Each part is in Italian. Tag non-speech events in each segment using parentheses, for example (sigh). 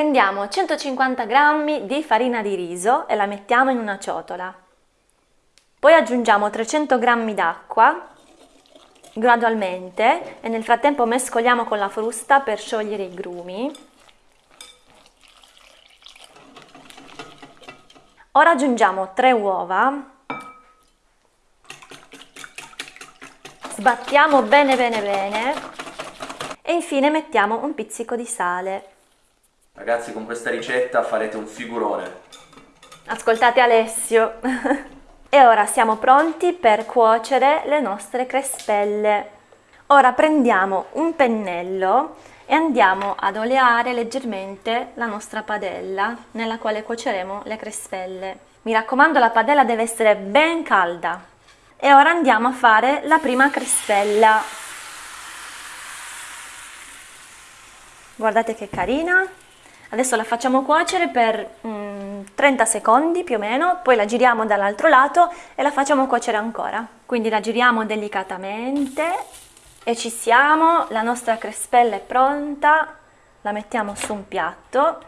Prendiamo 150 g di farina di riso e la mettiamo in una ciotola. Poi aggiungiamo 300 g d'acqua gradualmente e nel frattempo mescoliamo con la frusta per sciogliere i grumi. Ora aggiungiamo 3 uova, sbattiamo bene bene bene e infine mettiamo un pizzico di sale. Ragazzi con questa ricetta farete un figurone. Ascoltate Alessio. (laughs) e ora siamo pronti per cuocere le nostre crespelle. Ora prendiamo un pennello e andiamo ad oleare leggermente la nostra padella nella quale cuoceremo le crespelle. Mi raccomando la padella deve essere ben calda. E ora andiamo a fare la prima crespella. Guardate che carina, Adesso la facciamo cuocere per mm, 30 secondi più o meno, poi la giriamo dall'altro lato e la facciamo cuocere ancora. Quindi la giriamo delicatamente e ci siamo, la nostra crespella è pronta, la mettiamo su un piatto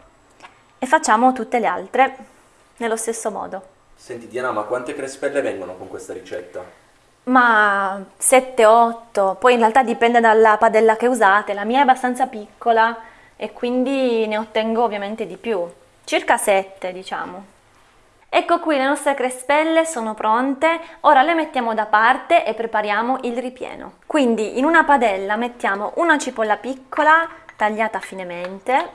e facciamo tutte le altre nello stesso modo. Senti Diana, ma quante crespelle vengono con questa ricetta? Ma 7-8, poi in realtà dipende dalla padella che usate, la mia è abbastanza piccola, e quindi ne ottengo ovviamente di più, circa 7 diciamo. Ecco qui le nostre crespelle sono pronte, ora le mettiamo da parte e prepariamo il ripieno. Quindi in una padella mettiamo una cipolla piccola tagliata finemente,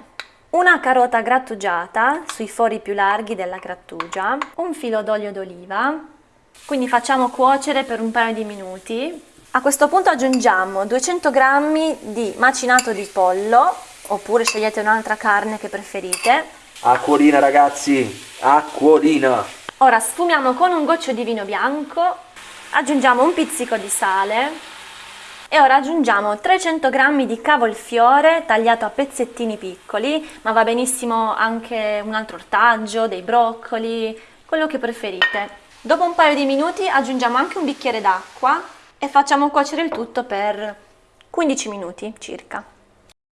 una carota grattugiata sui fori più larghi della grattugia, un filo d'olio d'oliva, quindi facciamo cuocere per un paio di minuti. A questo punto aggiungiamo 200 g di macinato di pollo oppure scegliete un'altra carne che preferite. Acquolina ragazzi, acquolina! Ora sfumiamo con un goccio di vino bianco, aggiungiamo un pizzico di sale e ora aggiungiamo 300 g di cavolfiore tagliato a pezzettini piccoli, ma va benissimo anche un altro ortaggio, dei broccoli, quello che preferite. Dopo un paio di minuti aggiungiamo anche un bicchiere d'acqua e facciamo cuocere il tutto per 15 minuti circa.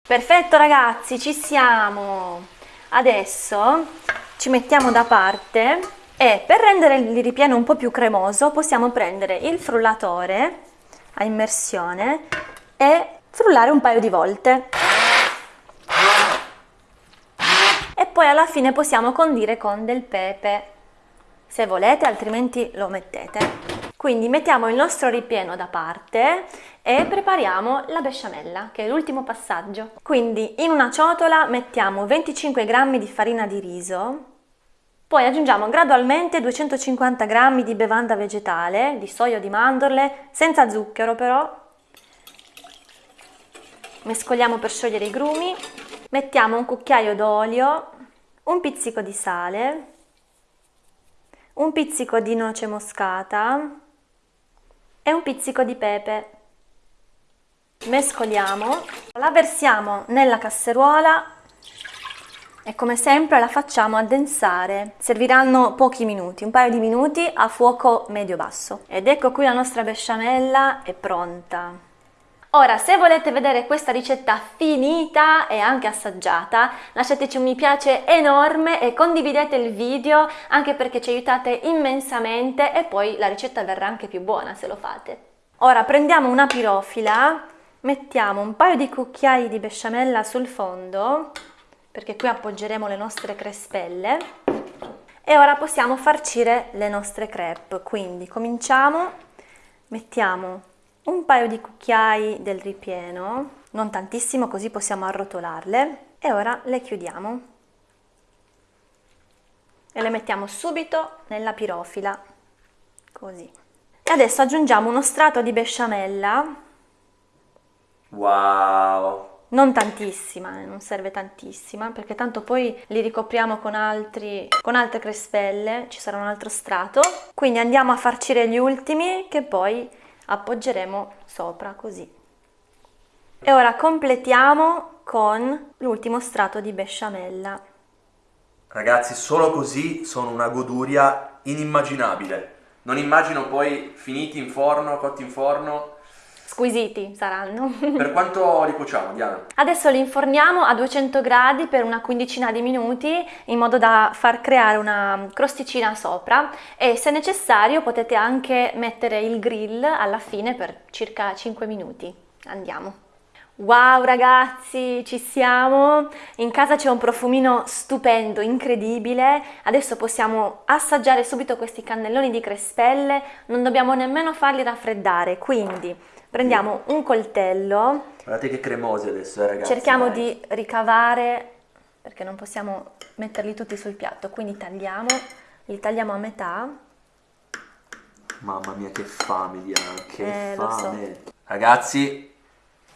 Perfetto ragazzi, ci siamo! Adesso ci mettiamo da parte e per rendere il ripieno un po' più cremoso possiamo prendere il frullatore a immersione e frullare un paio di volte. E poi alla fine possiamo condire con del pepe, se volete, altrimenti lo mettete. Quindi mettiamo il nostro ripieno da parte e prepariamo la besciamella, che è l'ultimo passaggio. Quindi in una ciotola mettiamo 25 g di farina di riso, poi aggiungiamo gradualmente 250 g di bevanda vegetale, di soia di mandorle, senza zucchero però. Mescoliamo per sciogliere i grumi, mettiamo un cucchiaio d'olio, un pizzico di sale, un pizzico di noce moscata, e un pizzico di pepe. Mescoliamo, la versiamo nella casseruola e come sempre la facciamo addensare. Serviranno pochi minuti, un paio di minuti a fuoco medio-basso. Ed ecco qui la nostra besciamella è pronta. Ora, se volete vedere questa ricetta finita e anche assaggiata, lasciateci un mi piace enorme e condividete il video anche perché ci aiutate immensamente e poi la ricetta verrà anche più buona se lo fate. Ora prendiamo una pirofila, mettiamo un paio di cucchiai di besciamella sul fondo, perché qui appoggeremo le nostre crespelle, e ora possiamo farcire le nostre crepe. Quindi cominciamo, mettiamo un paio di cucchiai del ripieno, non tantissimo così possiamo arrotolarle e ora le chiudiamo e le mettiamo subito nella pirofila, così. E adesso aggiungiamo uno strato di besciamella. Wow! Non tantissima, eh, non serve tantissima, perché tanto poi li ricopriamo con, altri, con altre crespelle, ci sarà un altro strato. Quindi andiamo a farcire gli ultimi che poi appoggeremo sopra così. E ora completiamo con l'ultimo strato di besciamella. Ragazzi, solo così sono una goduria inimmaginabile. Non immagino poi finiti in forno, cotti in forno. Squisiti saranno. (laughs) Per quanto li cuociamo, Diana? Adesso li inforniamo a 200 gradi per una quindicina di minuti in modo da far creare una crosticina sopra e se necessario potete anche mettere il grill alla fine per circa 5 minuti. Andiamo. Wow ragazzi, ci siamo! In casa c'è un profumino stupendo, incredibile. Adesso possiamo assaggiare subito questi cannelloni di crespelle, non dobbiamo nemmeno farli raffreddare. Quindi prendiamo un coltello. Guardate che cremosi adesso, eh, ragazzi. Cerchiamo dai. di ricavare, perché non possiamo metterli tutti sul piatto, quindi tagliamo, li tagliamo a metà. Mamma mia, che fame, Diana, che Eh, lo so. fame. Ragazzi,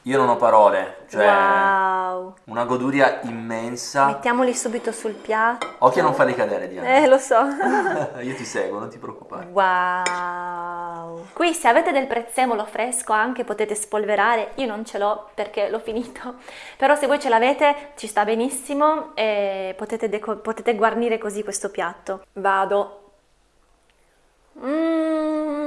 io non ho parole, cioè Wow! una goduria immensa. Mettiamoli subito sul piatto. Occhio a non farli cadere, Diana. Eh, lo so. (laughs) io ti seguo, non ti preoccupare. Wow! Qui se avete del prezzemolo fresco anche potete spolverare, io non ce l'ho perché l'ho finito, però se voi ce l'avete ci sta benissimo e potete, potete guarnire così questo piatto. Vado. Mmm!